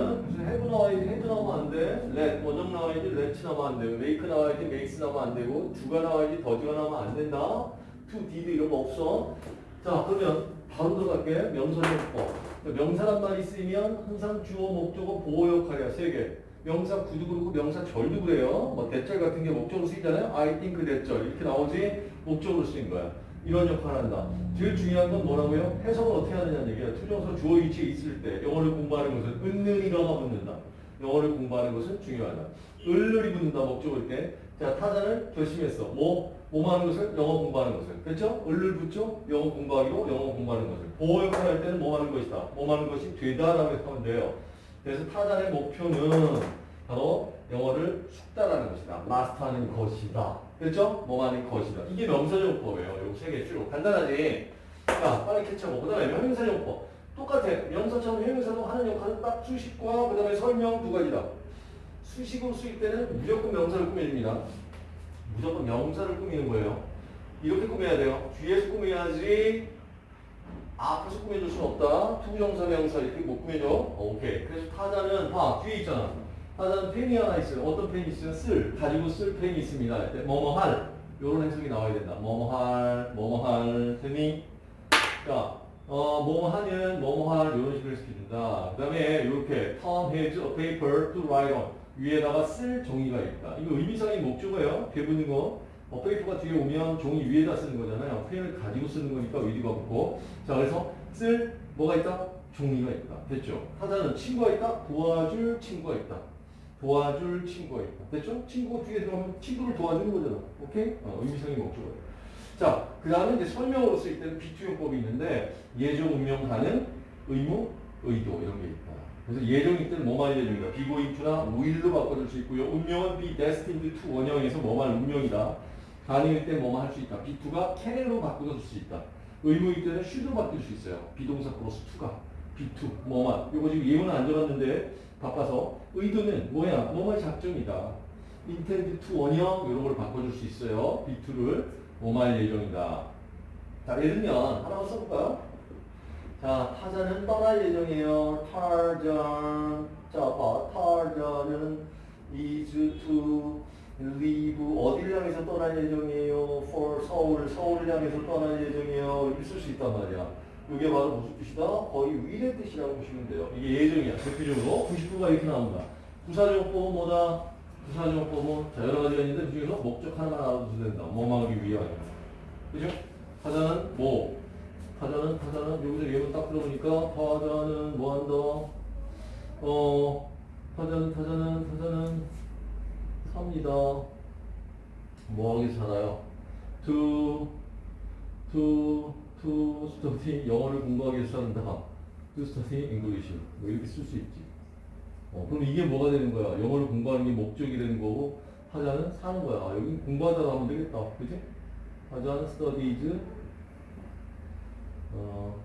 타자는 무슨 have 나와야지 has 나오면 안 돼. let 원형 나와야지 lets 나오면 안 되고 make 나와야지 makes 나오면 안 되고 do가 나와야지 does가 나오면 안 된다. to, did 이런 거 없어. 자 그러면 바로 들어갈게. 명사용법. 명사란 말이 쓰이면 항상 주어, 목적어, 보어 역할이야. 세 개. 명사 구도 그렇고 명사 절도 그래요. 뭐 that절 같은 게 목적으로 쓰이잖아요. I think that절 이렇게 나오지 목적으로 쓰인 거야. 이런 역할을 한다. 제일 중요한 건 뭐라고요? 해석을 어떻게 하느냐는 얘기야. to부정사 주어 위치에 있을 때 영어를 공부하는 것은 은는이가 붙는다. 영어를 공부하는 것은 중요하다. 을을이 붙는다 목적일 때. 자 타자를 결심했어. 뭐? 뭐 하는 것을? 영어 공부하는 것을. 그렇죠? 을을 붙죠? 영어 공부하기로 영어 공부하는 것을. 보호 역할을 할 때는 뭐 하는 것이다. 뭐 하는 것이 되다라고 하면 돼요. 그래서 타자의 목표는 바로 영어를 숙달하는 것이다. 마스터하는 것이다. 그렇죠? 뭐 하는 것이다. 이게 명사용법이에요. 요 세 개 쭉. 간단하지? 자, 빨리 캐치하고. 그 다음에 형용사용법. 똑같아. 명사처럼 형용사도 하는 역할은 딱 수식과 그 다음에 설명 두 가지다. 수식으로 쓰일 때는 무조건 명사를 꾸며줍니다. 무조건 명사를 꾸미는 거예요. 이렇게 꾸며야 돼요. 뒤에서 꾸며야지 앞에서 꾸며줄 수는 없다. to부정사 명사 이렇게 못 꾸며줘. 어, 오케이. 그래서 타자는 봐 뒤에 있잖아. 타자는 펜이 하나 있어요. 어떤 펜이 있어요? 쓸 가지고 쓸 펜이 있습니다. 뭐뭐 할 이런 해석이 나와야 된다. 뭐뭐 할 뭐뭐 할 펜이 자 어, 뭐뭐 하는 뭐뭐 할 이런 식으로 시켜준다. 그 다음에 이렇게 Tom has a paper to write on 위에다가 쓸 종이가 있다. 이거 의미상의 목적어예요. 배부는 거. 어, paper가 뒤에 오면 종이 위에다 쓰는 거잖아요. 펜을 가지고 쓰는 거니까 의미가 없고. 자, 그래서 쓸 뭐가 있다? 종이가 있다. 됐죠? 타자는 친구가 있다? 도와줄 친구가 있다. 도와줄 친구가 있다. 됐죠? 친구가 뒤에 들어가면 친구를 도와주는 거잖아. 오케이? 어, 의미상의 목적어예요. 자, 그 다음에 이제 설명으로 쓰일 때는 비투용법이 있는데 예정, 운명, 가능, 의무, 의도 이런 게 있다. 그래서 예정일 때는 뭐만 예정이다. 비고잉투나 will로 바꿔줄 수 있고요. 운명은 be destined to 원형에서 뭐만 운명이다. 가능일 때 뭐만 할 수 있다. B2가 can으로 바꿔줄 수 있다. 의무일 때는 should로 바뀔 수 있어요. 비동사 플러스 2가 B2 뭐만. 이거 지금 예문은 안 적었는데 바빠서 의도는 뭐야? 뭐만 작정이다. intend to 원형 이런 걸 바꿔줄 수 있어요. B2를 뭐만 예정이다. 자 예를 들면 하나만 써볼까요? 자, 타자는 떠날 예정이에요. 타전. 자, 봐. 타전은 is to leave. 어디를 향해서 떠날 예정이에요? for 서울. 서울을 향해서 떠날 예정이에요. 이렇게 쓸 수 있단 말이야. 이게 바로 무슨 뜻이다? 거의 위의 뜻이라고 보시면 돼요. 이게 예정이야. 대표적으로 99가 이렇게 나온다. 부사정법은 뭐다? 부사정법은 자, 여러 가지가 있는데 그 중에서 목적 하나만 알아두면 된다. 뭐만 하기 위하여. 그죠? 타자는 뭐? 타자는 타자는 여기서 예문 딱 들어보니까 타자는 뭐 한다? 어 타자는 타자는 타자는 삽니다. 뭐 하기 살아요? To to study 영어를 공부하기 위해서 산다. To study English 뭐 이렇게 쓸 수 있지. 어 그럼 이게 뭐가 되는 거야? 영어를 공부하는 게 목적이 되는 거고 타자는 사는 거야. 아, 여기 공부하다가 하면 되겠다. 그지? 타자는 studies 어,